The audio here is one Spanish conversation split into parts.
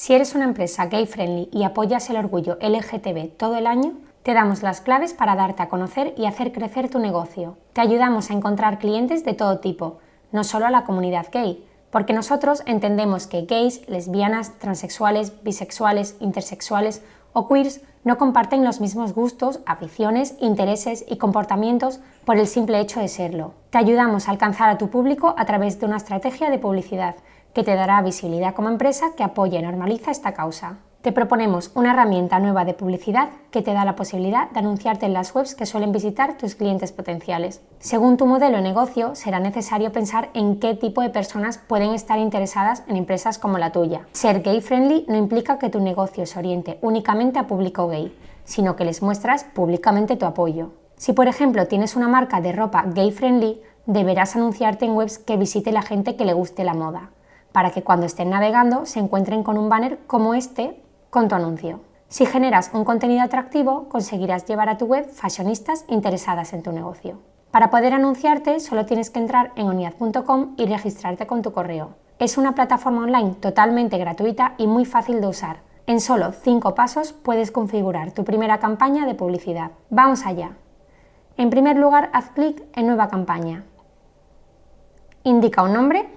Si eres una empresa gay friendly y apoyas el orgullo LGTB todo el año, te damos las claves para darte a conocer y hacer crecer tu negocio. Te ayudamos a encontrar clientes de todo tipo, no solo a la comunidad gay, porque nosotros entendemos que gays, lesbianas, transexuales, bisexuales, intersexuales o queers no comparten los mismos gustos, aficiones, intereses y comportamientos por el simple hecho de serlo. Te ayudamos a alcanzar a tu público a través de una estrategia de publicidad que te dará visibilidad como empresa que apoya y normaliza esta causa. Te proponemos una herramienta nueva de publicidad que te da la posibilidad de anunciarte en las webs que suelen visitar tus clientes potenciales. Según tu modelo de negocio, será necesario pensar en qué tipo de personas pueden estar interesadas en empresas como la tuya. Ser gay friendly no implica que tu negocio se oriente únicamente a público gay, sino que les muestras públicamente tu apoyo. Si por ejemplo tienes una marca de ropa gay friendly, deberás anunciarte en webs que visite la gente que le guste la moda, para que cuando estén navegando se encuentren con un banner como este con tu anuncio. Si generas un contenido atractivo, conseguirás llevar a tu web fashionistas interesadas en tu negocio. Para poder anunciarte, solo tienes que entrar en oniad.com y registrarte con tu correo. Es una plataforma online totalmente gratuita y muy fácil de usar. En solo 5 pasos puedes configurar tu primera campaña de publicidad. ¡Vamos allá! En primer lugar, haz clic en Nueva campaña. Indica un nombre,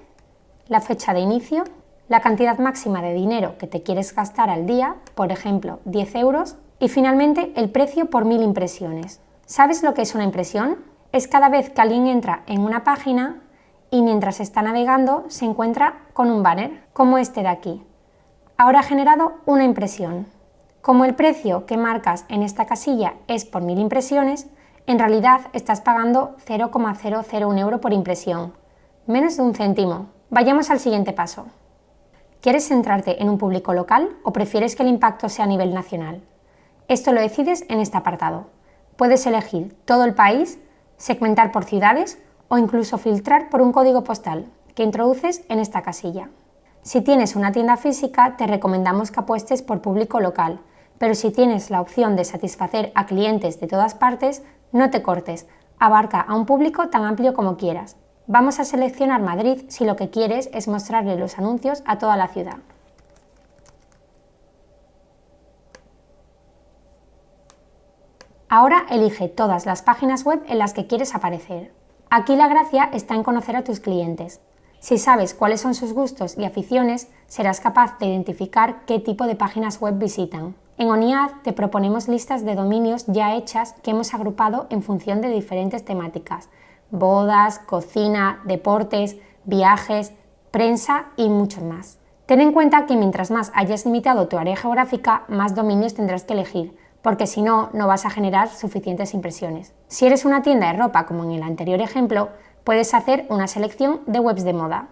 la fecha de inicio la cantidad máxima de dinero que te quieres gastar al día, por ejemplo 10 euros, y finalmente el precio por mil impresiones. ¿Sabes lo que es una impresión? Es cada vez que alguien entra en una página y mientras está navegando se encuentra con un banner, como este de aquí. Ahora ha generado una impresión. Como el precio que marcas en esta casilla es por mil impresiones, en realidad estás pagando 0,001 euro por impresión, menos de un céntimo. Vayamos al siguiente paso. ¿Quieres centrarte en un público local o prefieres que el impacto sea a nivel nacional? Esto lo decides en este apartado. Puedes elegir todo el país, segmentar por ciudades o incluso filtrar por un código postal que introduces en esta casilla. Si tienes una tienda física, te recomendamos que apuestes por público local, pero si tienes la opción de satisfacer a clientes de todas partes, no te cortes, abarca a un público tan amplio como quieras. Vamos a seleccionar Madrid si lo que quieres es mostrarle los anuncios a toda la ciudad. Ahora elige todas las páginas web en las que quieres aparecer. Aquí la gracia está en conocer a tus clientes. Si sabes cuáles son sus gustos y aficiones, serás capaz de identificar qué tipo de páginas web visitan. En ONIAD te proponemos listas de dominios ya hechas que hemos agrupado en función de diferentes temáticas, bodas, cocina, deportes, viajes, prensa y muchos más. Ten en cuenta que mientras más hayas limitado tu área geográfica, más dominios tendrás que elegir, porque si no, no vas a generar suficientes impresiones. Si eres una tienda de ropa, como en el anterior ejemplo, puedes hacer una selección de webs de moda.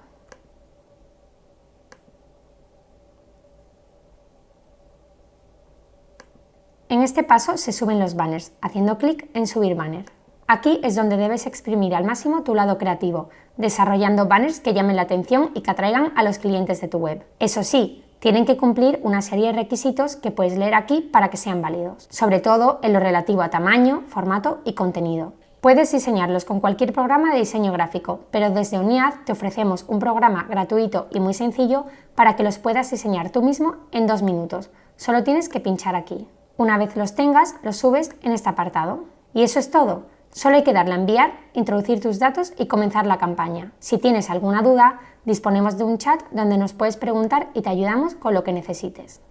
En este paso se suben los banners, haciendo clic en Subir banner. Aquí es donde debes exprimir al máximo tu lado creativo, desarrollando banners que llamen la atención y que atraigan a los clientes de tu web. Eso sí, tienen que cumplir una serie de requisitos que puedes leer aquí para que sean válidos, sobre todo en lo relativo a tamaño, formato y contenido. Puedes diseñarlos con cualquier programa de diseño gráfico, pero desde UNIAD te ofrecemos un programa gratuito y muy sencillo para que los puedas diseñar tú mismo en dos minutos. Solo tienes que pinchar aquí. Una vez los tengas, los subes en este apartado. Y eso es todo. Solo hay que darle a enviar, introducir tus datos y comenzar la campaña. Si tienes alguna duda, disponemos de un chat donde nos puedes preguntar y te ayudamos con lo que necesites.